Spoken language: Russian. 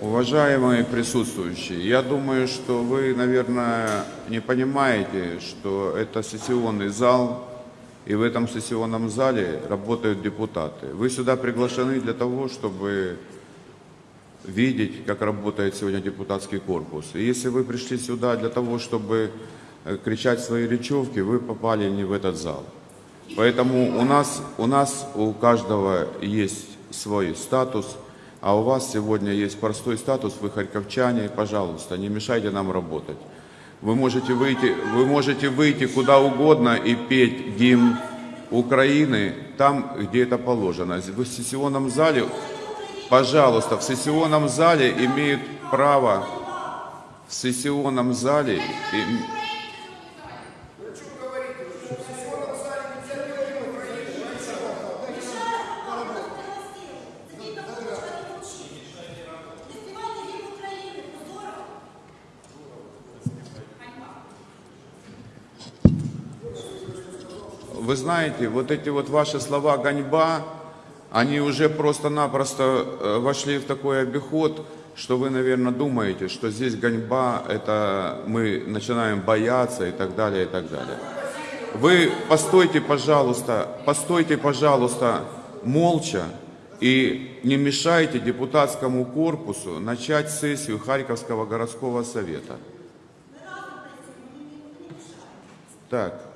Уважаемые присутствующие, я думаю, что вы, наверное, не понимаете, что это сессионный зал, и в этом сессионном зале работают депутаты. Вы сюда приглашены для того, чтобы видеть, как работает сегодня депутатский корпус. И если вы пришли сюда для того, чтобы э, кричать свои речевки, вы попали не в этот зал. Поэтому у нас, у нас у каждого есть свой статус, а у вас сегодня есть простой статус, вы харьковчане, пожалуйста, не мешайте нам работать. Вы можете выйти, вы можете выйти куда угодно и петь гимн Украины там, где это положено. В сессионном зале, пожалуйста, в сессионном зале имеют право, в сессионном зале им- Вы знаете, вот эти вот ваши слова «гоньба», они уже просто-напросто э, вошли в такой обиход, что вы, наверное, думаете, что здесь гоньба, это мы начинаем бояться и так далее, и так далее. Вы постойте, пожалуйста, постойте, пожалуйста, молча и не мешайте депутатскому корпусу начать сессию Харьковского городского совета. Так,